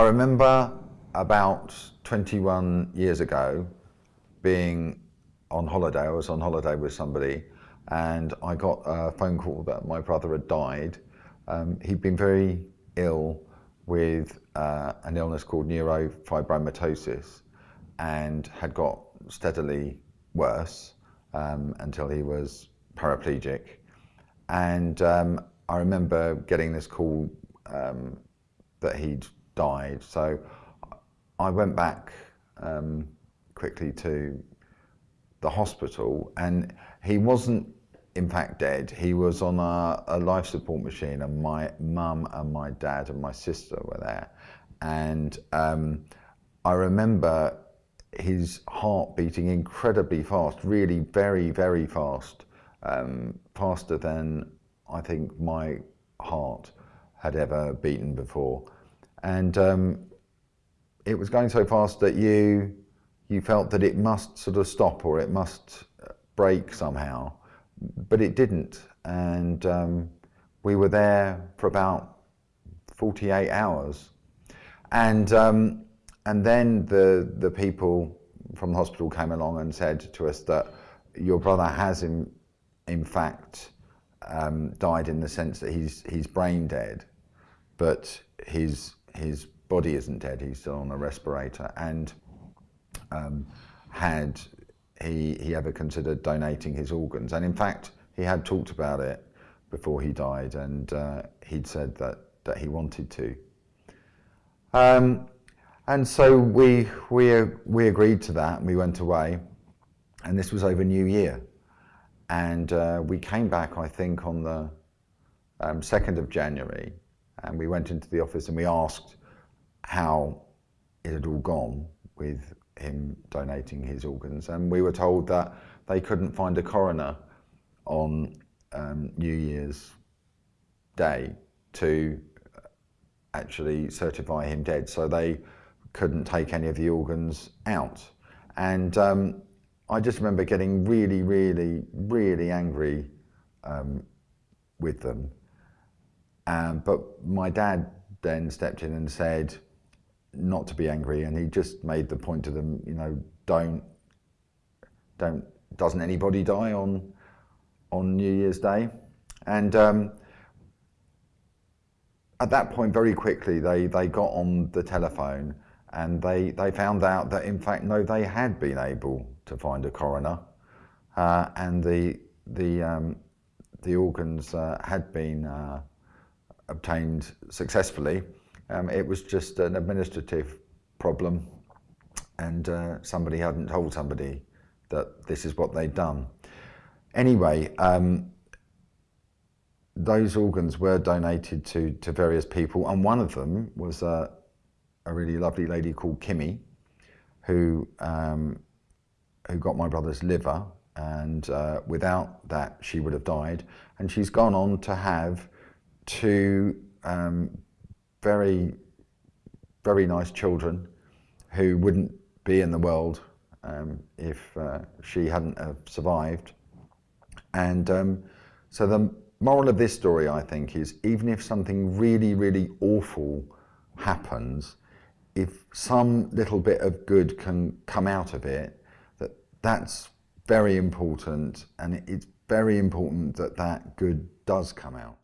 I remember about 21 years ago being on holiday. I was on holiday with somebody and I got a phone call that my brother had died. Um, he'd been very ill with uh, an illness called neurofibromatosis and had got steadily worse um, until he was paraplegic. And um, I remember getting this call um, that he'd died. So I went back um, quickly to the hospital and he wasn't in fact dead. He was on a, a life support machine and my mum and my dad and my sister were there. And um, I remember his heart beating incredibly fast, really very, very fast, um, faster than I think my heart had ever beaten before. And um, it was going so fast that you, you felt that it must sort of stop or it must break somehow, but it didn't. And um, we were there for about 48 hours. And, um, and then the, the people from the hospital came along and said to us that your brother has in, in fact um, died in the sense that he's, he's brain dead, but his, his body isn't dead, he's still on a respirator. And um, had he, he ever considered donating his organs? And in fact, he had talked about it before he died and uh, he'd said that, that he wanted to. Um, and so we, we, we agreed to that and we went away and this was over New Year. And uh, we came back, I think, on the um, 2nd of January and we went into the office and we asked how it had all gone with him donating his organs. And we were told that they couldn't find a coroner on um, New Year's Day to actually certify him dead. So they couldn't take any of the organs out. And um, I just remember getting really, really, really angry um, with them. Um, but my dad then stepped in and said not to be angry, and he just made the point to them, you know, don't, don't, doesn't anybody die on on New Year's Day? And um, at that point, very quickly, they they got on the telephone and they they found out that in fact, no, they had been able to find a coroner, uh, and the the um, the organs uh, had been uh, obtained successfully. Um, it was just an administrative problem and uh, somebody hadn't told somebody that this is what they'd done. Anyway, um, those organs were donated to, to various people and one of them was a, a really lovely lady called Kimmy who, um, who got my brother's liver and uh, without that she would have died and she's gone on to have two um, very, very nice children who wouldn't be in the world um, if uh, she hadn't have survived. And um, so the moral of this story, I think, is even if something really, really awful happens, if some little bit of good can come out of it, that that's very important and it's very important that that good does come out.